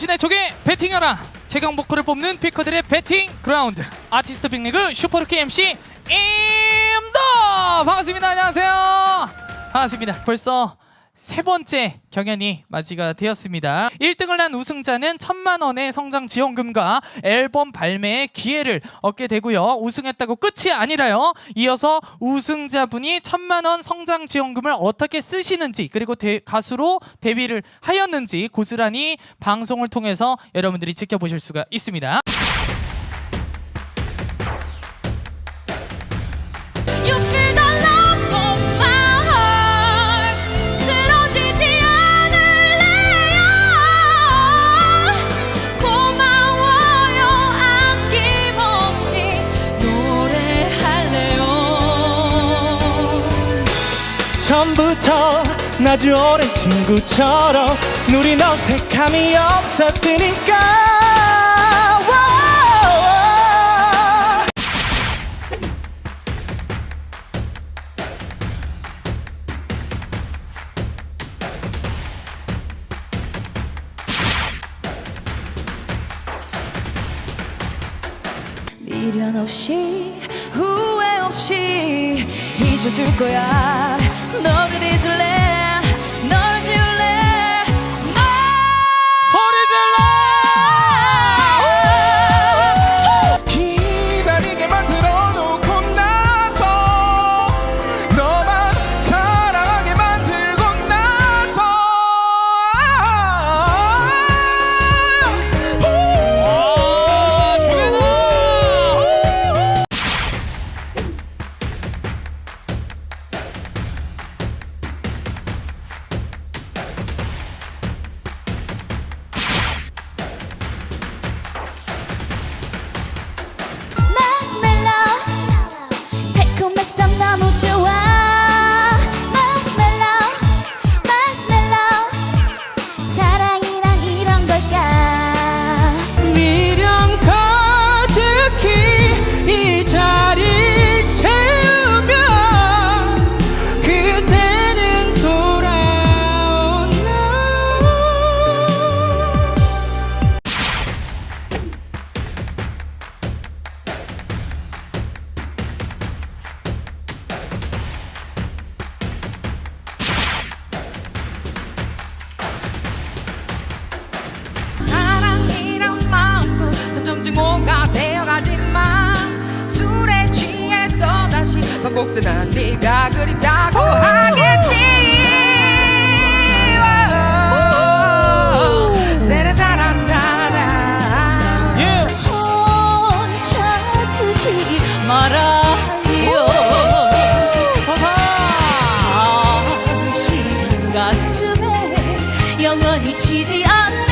당신의 적에 베팅하라. 최강 보컬을 뽑는 picker들의 베팅 그라운드. 아티스트 빅리그 super rookie MC 임도! 반갑습니다. 안녕하세요. 반갑습니다. 벌써 세 번째 경연이 맞이가 되었습니다. 1등을 한 우승자는 천만 원의 성장 지원금과 앨범 발매의 기회를 얻게 되고요. 우승했다고 끝이 아니라요. 이어서 우승자분이 천만 원 성장 지원금을 어떻게 쓰시는지 그리고 대- 가수로 데뷔를 하였는지 고스란히 방송을 통해서 여러분들이 지켜보실 수가 있습니다 처음부터 아주 오랜 친구처럼 누린 어색함이 없었으니까. 미련 없이 후회 없이 잊어줄 거야 너를 잊을래 이 자리 슬픈 곡들나 네가 그립다고 하겠지. 세레다란다라 yeah. 혼자 두지 마라 지지 않는